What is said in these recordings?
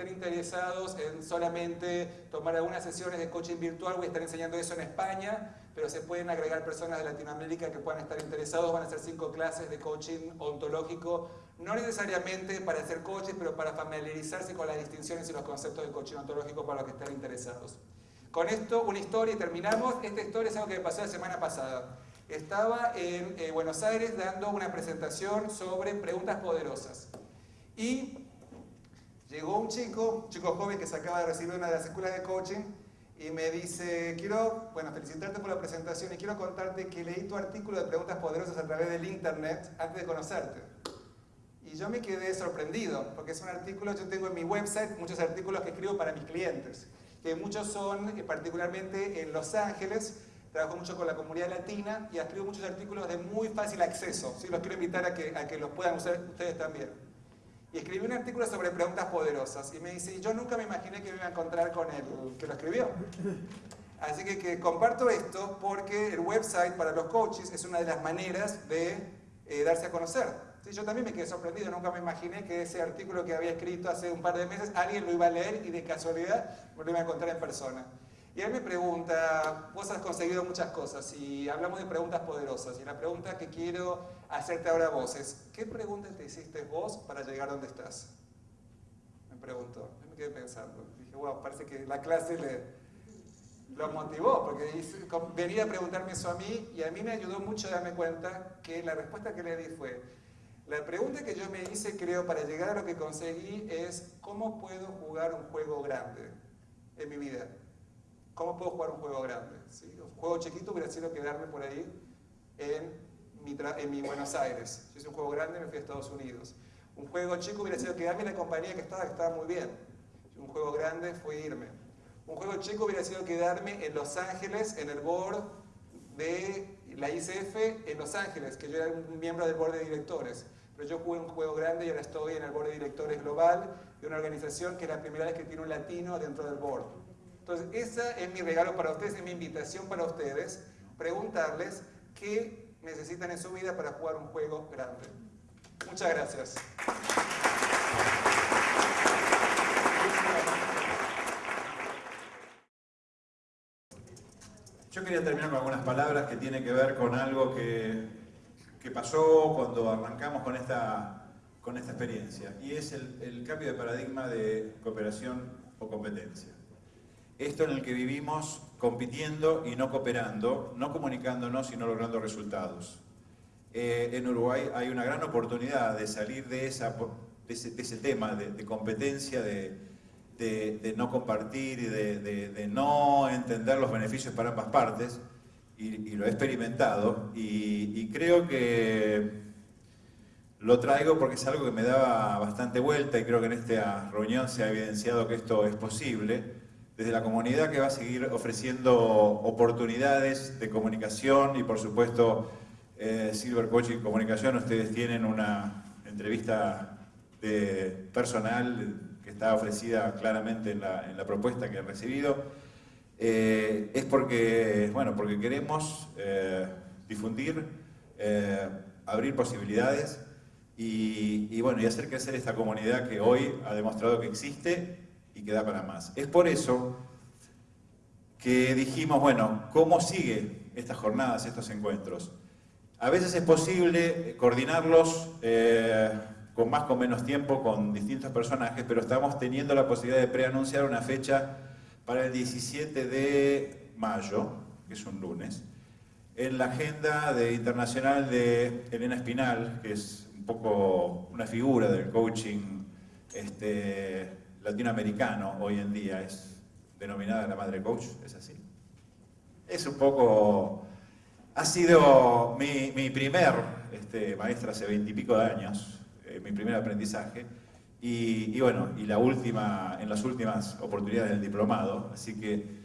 estén interesados en solamente tomar algunas sesiones de coaching virtual, voy a estar enseñando eso en España, pero se pueden agregar personas de Latinoamérica que puedan estar interesados, van a ser cinco clases de coaching ontológico, no necesariamente para hacer coaching, pero para familiarizarse con las distinciones y los conceptos de coaching ontológico para los que estén interesados. Con esto, una historia y terminamos. Esta historia es algo que me pasó la semana pasada. Estaba en eh, Buenos Aires dando una presentación sobre preguntas poderosas. Y llegó un chico, un chico joven que se acaba de recibir una de las escuelas de coaching, y me dice, quiero, bueno, felicitarte por la presentación y quiero contarte que leí tu artículo de preguntas poderosas a través del internet antes de conocerte. Y yo me quedé sorprendido, porque es un artículo, yo tengo en mi website muchos artículos que escribo para mis clientes que muchos son eh, particularmente en Los Ángeles, trabajo mucho con la comunidad latina y escribo muchos artículos de muy fácil acceso, ¿sí? los quiero invitar a que, a que los puedan usar ustedes también. Y escribí un artículo sobre preguntas poderosas y me dice, yo nunca me imaginé que me iba a encontrar con el que lo escribió. Así que, que comparto esto porque el website para los coaches es una de las maneras de eh, darse a conocer. Sí, yo también me quedé sorprendido, nunca me imaginé que ese artículo que había escrito hace un par de meses alguien lo iba a leer y de casualidad me lo iba a encontrar en persona. Y él me pregunta, vos has conseguido muchas cosas y hablamos de preguntas poderosas y la pregunta que quiero hacerte ahora a vos es, ¿qué pregunta te hiciste vos para llegar donde estás? Me preguntó, yo me quedé pensando, dije, wow, parece que la clase le, lo motivó, porque venía a preguntarme eso a mí y a mí me ayudó mucho a darme cuenta que la respuesta que le di fue, la pregunta que yo me hice, creo, para llegar a lo que conseguí es ¿cómo puedo jugar un juego grande en mi vida? ¿Cómo puedo jugar un juego grande? Un juego chiquito sido quedarme por ahí en mi, en mi Buenos Aires. Si hice un juego grande me fui a Estados Unidos. Un juego chico hubiera sido quedarme en la compañía que estaba, que estaba muy bien. Un juego grande fue irme. Un juego chico hubiera sido quedarme en Los Ángeles, en el board de la ICF en Los Ángeles, que yo era un miembro del board de directores pero yo jugué un juego grande y ahora estoy en el board de directores global de una organización que es la primera vez que tiene un latino dentro del board. Entonces, ese es mi regalo para ustedes, es mi invitación para ustedes, preguntarles qué necesitan en su vida para jugar un juego grande. Muchas gracias. Yo quería terminar con algunas palabras que tienen que ver con algo que que pasó cuando arrancamos con esta, con esta experiencia, y es el, cambio de paradigma de cooperación o competencia. Esto en el que vivimos compitiendo y no cooperando, no comunicándonos, sino logrando resultados. Eh, en Uruguay hay una gran oportunidad de salir de, esa, de, ese, tema de, competencia, de, no compartir y de, no entender los beneficios para ambas partes, y, lo he experimentado y, creo que lo traigo porque es algo que me daba bastante vuelta y creo que en esta reunión se ha evidenciado que esto es posible desde la comunidad que va a seguir ofreciendo oportunidades de comunicación y por supuesto eh, Silver Coaching Comunicación, ustedes tienen una entrevista de personal que está ofrecida claramente en la, en la propuesta que han recibido. Eh, es porque, bueno, porque queremos eh, difundir, eh, abrir posibilidades y, bueno, y hacer crecer esta comunidad que hoy ha demostrado que existe y que da para más. Es por eso que dijimos, bueno, ¿cómo sigue estas jornadas, estos encuentros? A veces es posible coordinarlos con más o menos tiempo con distintos personajes, pero estamos teniendo la posibilidad de preanunciar una fecha para el 17 de mayo, que es un lunes, en la agenda de, internacional de Elena Espinal, que es un poco una figura del coaching este, latinoamericano hoy en día, es denominada la madre coach, es así. Es un poco... Ha sido mi, primer este, maestra hace veintipico de años, eh, mi primer aprendizaje, y, bueno, y la última, en las últimas oportunidades del diplomado, así que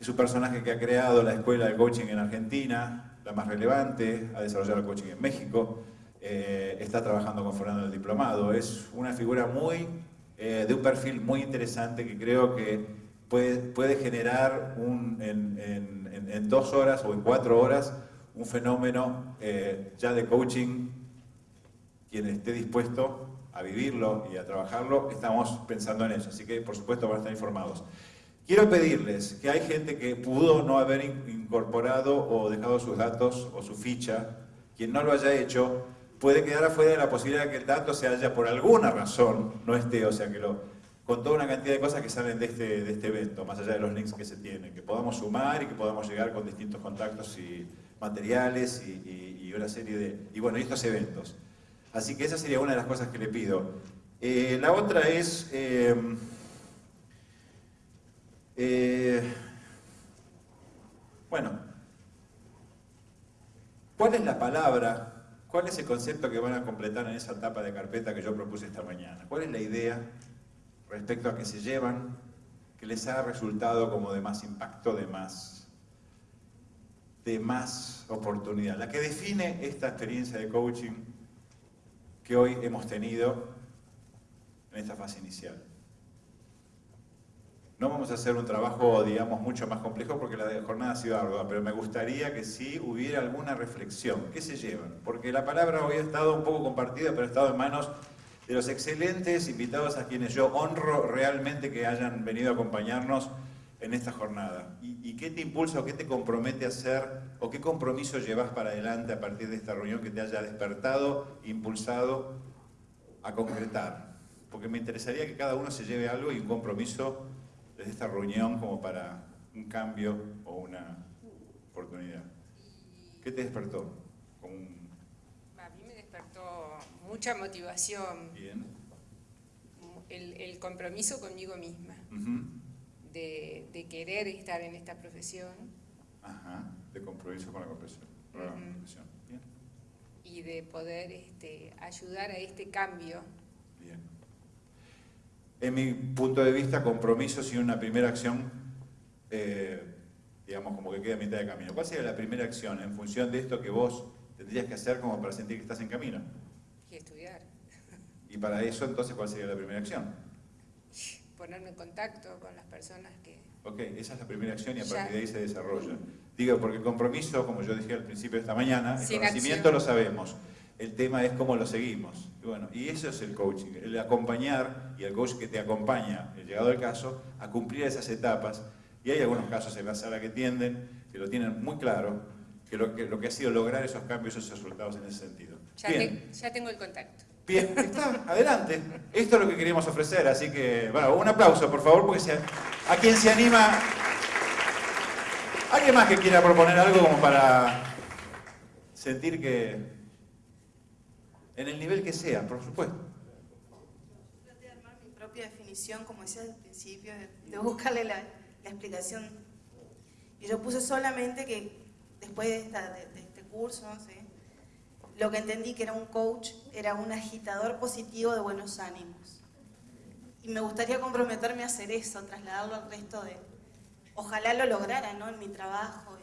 es un personaje que ha creado la escuela de coaching en Argentina, la más relevante, ha desarrollado el coaching en México, eh, está trabajando con Fernando en el diplomado, es una figura muy, eh, de un perfil muy interesante que creo que puede, puede generar un, en, en, dos horas o en cuatro horas un fenómeno eh, ya de coaching, quien esté dispuesto a vivirlo y a trabajarlo, estamos pensando en eso. Así que, por supuesto, van a estar informados. Quiero pedirles que hay gente que pudo no haber incorporado o dejado sus datos o su ficha. Quien no lo haya hecho puede quedar afuera de la posibilidad de que el dato se haya por alguna razón, no esté, o sea que lo, con toda una cantidad de cosas que salen de este, de este evento, más allá de los links que se tienen, que podamos sumar y que podamos llegar con distintos contactos y materiales y, una serie de, y bueno, estos eventos. Así que esa sería una de las cosas que le pido. Eh, la otra es, eh, eh, bueno, ¿cuál es la palabra, cuál es el concepto que van a completar en esa etapa de carpeta que yo propuse esta mañana? ¿Cuál es la idea respecto a que se llevan, que les ha resultado como de más impacto, de más, de más oportunidad? La que define esta experiencia de coaching que hoy hemos tenido en esta fase inicial. No vamos a hacer un trabajo, digamos, mucho más complejo porque la jornada ha sido ardua, pero me gustaría que sí hubiera alguna reflexión. ¿Qué se llevan? Porque la palabra hoy ha estado un poco compartida, pero ha estado en manos de los excelentes invitados a quienes yo honro realmente que hayan venido a acompañarnos en esta jornada. ¿Y, y qué te impulsa o qué te compromete a hacer o qué compromiso llevas para adelante a partir de esta reunión que te haya despertado, impulsado a concretar? Porque me interesaría que cada uno se lleve algo y un compromiso desde esta reunión como para un cambio o una oportunidad. ¿Qué te despertó? A mí me despertó mucha motivación. Bien. El, compromiso conmigo misma de, querer estar en esta profesión. Ajá, de compromiso con la profesión. Y de poder este, ayudar a este cambio. Bien. En mi punto de vista, compromiso sin una primera acción, eh, digamos, como que queda a mitad de camino. ¿Cuál sería la primera acción en función de esto que vos tendrías que hacer como para sentir que estás en camino? Y estudiar. Y para eso, entonces, ¿cuál sería la primera acción? ponerme en contacto con las personas que... Ok, esa es la primera acción y a partir de ahí se desarrolla. Digo, porque el compromiso, como yo dije al principio de esta mañana, el conocimiento lo sabemos. El tema es cómo lo seguimos. Y bueno, y eso es el coaching, el acompañar y el coach que te acompaña, el llegado al caso, a cumplir esas etapas. Y hay algunos casos en la sala que tienden, que lo tienen muy claro, que lo que, lo que ha sido lograr esos cambios, esos resultados en ese sentido. ya tengo el contacto. Bien, está, adelante. Esto es lo que queríamos ofrecer, así que, bueno, un aplauso, por favor, porque a quien se anima... ¿Alguien más que quiera proponer algo como para sentir que... en el nivel que sea, por supuesto? Traté de armar mi propia definición, como decía al principio, de, buscarle la, explicación. Y yo puse solamente que después de, de este curso, no lo que entendí que era un coach era un agitador positivo de buenos ánimos. Y me gustaría comprometerme a hacer eso, trasladarlo al resto de... Ojalá lo lograra, ¿no? En mi trabajo,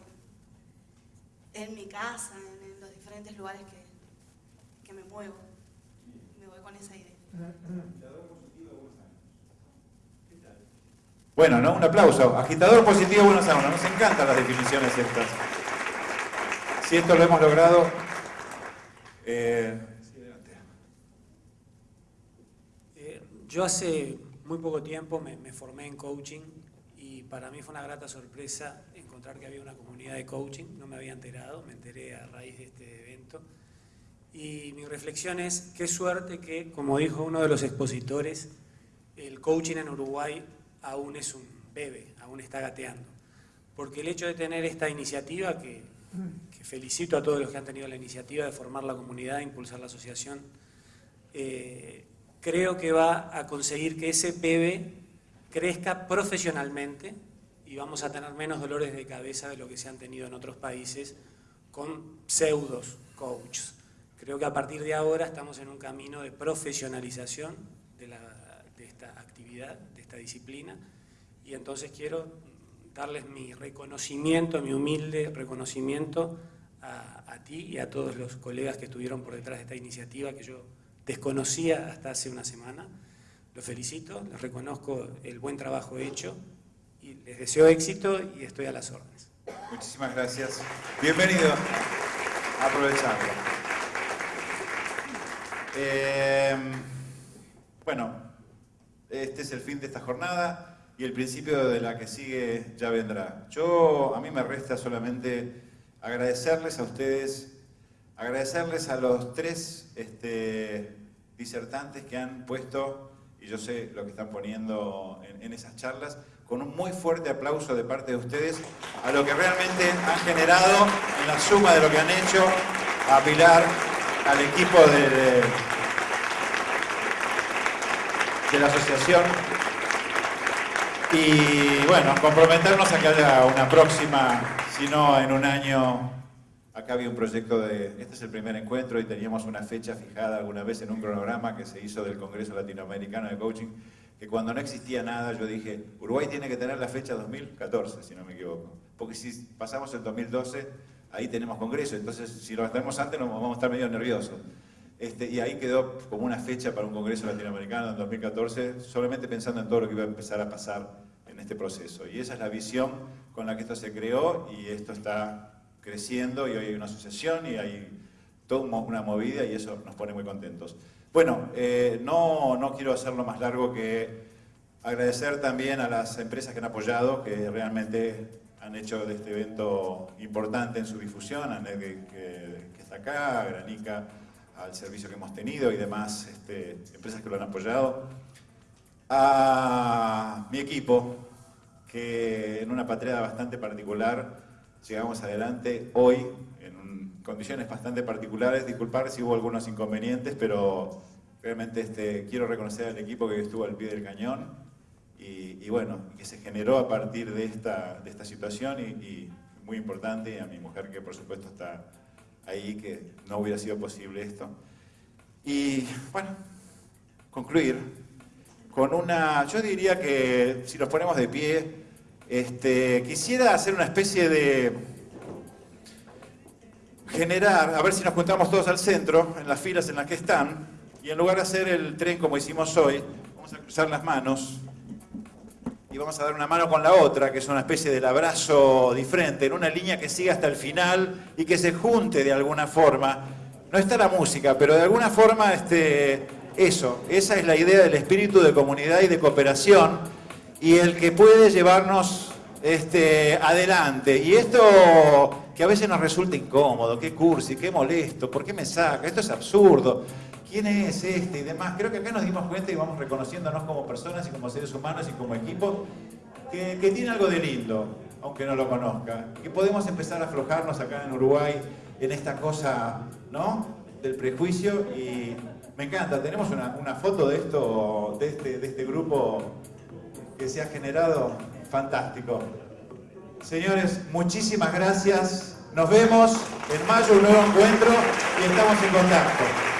en, mi casa, en, los diferentes lugares que, que me muevo. Me voy con esa idea. Bueno, ¿no? Un aplauso. Agitador positivo, buenos ánimos. Nos encantan las definiciones estas. Si esto lo hemos logrado, eh, eh, yo hace muy poco tiempo me, formé en coaching y para mí fue una grata sorpresa encontrar que había una comunidad de coaching, no me había enterado, me enteré a raíz de este evento. Y mi reflexión es, qué suerte que, como dijo uno de los expositores, el coaching en Uruguay aún es un bebé, aún está gateando. Porque el hecho de tener esta iniciativa que felicito a todos los que han tenido la iniciativa de formar la comunidad, de impulsar la asociación, eh, creo que va a conseguir que ese PB crezca profesionalmente y vamos a tener menos dolores de cabeza de lo que se han tenido en otros países con pseudos coaches. Creo que a partir de ahora estamos en un camino de profesionalización de, de esta actividad, de esta disciplina, y entonces quiero darles mi reconocimiento, mi humilde reconocimiento a, ti y a todos los colegas que estuvieron por detrás de esta iniciativa que yo desconocía hasta hace una semana. Los felicito, les reconozco el buen trabajo hecho y les deseo éxito y estoy a las órdenes. Muchísimas gracias. Bienvenido. Aprovechando. Eh, bueno, este es el fin de esta jornada y el principio de la que sigue ya vendrá. Yo, a mí me resta solamente agradecerles a ustedes, agradecerles a los tres este, disertantes que han puesto, y yo sé lo que están poniendo en, en esas charlas, con un muy fuerte aplauso de parte de ustedes a lo que realmente han generado en la suma de lo que han hecho, a Pilar, al equipo de, de la asociación. Y bueno, comprometernos a que haya una próxima, si no en un año, acá había un proyecto de, este es el primer encuentro y teníamos una fecha fijada alguna vez en un cronograma que se hizo del Congreso Latinoamericano de Coaching, que cuando no existía nada yo dije, Uruguay tiene que tener la fecha 2014, si no me equivoco, porque si pasamos el 2012, ahí tenemos Congreso, entonces si lo hacemos antes nos vamos a estar medio nerviosos. Este, y ahí quedó como una fecha para un Congreso Latinoamericano en 2014, solamente pensando en todo lo que iba a empezar a pasar en este proceso. Y esa es la visión con la que esto se creó y esto está creciendo y hoy hay una asociación y hay toda una movida y eso nos pone muy contentos. Bueno, eh, no, no quiero hacerlo más largo que agradecer también a las empresas que han apoyado, que realmente han hecho de este evento importante en su difusión, a Ned que, que está acá, Granica, al servicio que hemos tenido y demás este, empresas que lo han apoyado. A mi equipo, que en una patria bastante particular llegamos adelante hoy en condiciones bastante particulares. Disculpar si hubo algunos inconvenientes, pero realmente este, quiero reconocer al equipo que estuvo al pie del cañón y, bueno, que se generó a partir de esta, de esta situación y, y muy importante, y a mi mujer que por supuesto está ahí que no hubiera sido posible esto. Y bueno, concluir con una, yo diría que si nos ponemos de pie, este, quisiera hacer una especie de generar, a ver si nos juntamos todos al centro, en las filas en las que están, y en lugar de hacer el tren como hicimos hoy, vamos a cruzar las manos y vamos a dar una mano con la otra, que es una especie del abrazo diferente, en una línea que siga hasta el final y que se junte de alguna forma. No está la música, pero de alguna forma este, eso, esa es la idea del espíritu de comunidad y de cooperación y el que puede llevarnos este, adelante. Y esto que a veces nos resulta incómodo, qué cursi, qué molesto, ¿por qué me saca? Esto es absurdo quién es este y demás. Creo que acá nos dimos cuenta y vamos reconociéndonos como personas y como seres humanos y como equipo que, tiene algo de lindo, aunque no lo conozca. Que podemos empezar a aflojarnos acá en Uruguay en esta cosa, ¿no? Del prejuicio y me encanta. Tenemos una, foto de esto, de este, de este grupo que se ha generado fantástico. Señores, muchísimas gracias. Nos vemos en mayo, un nuevo encuentro y estamos en contacto.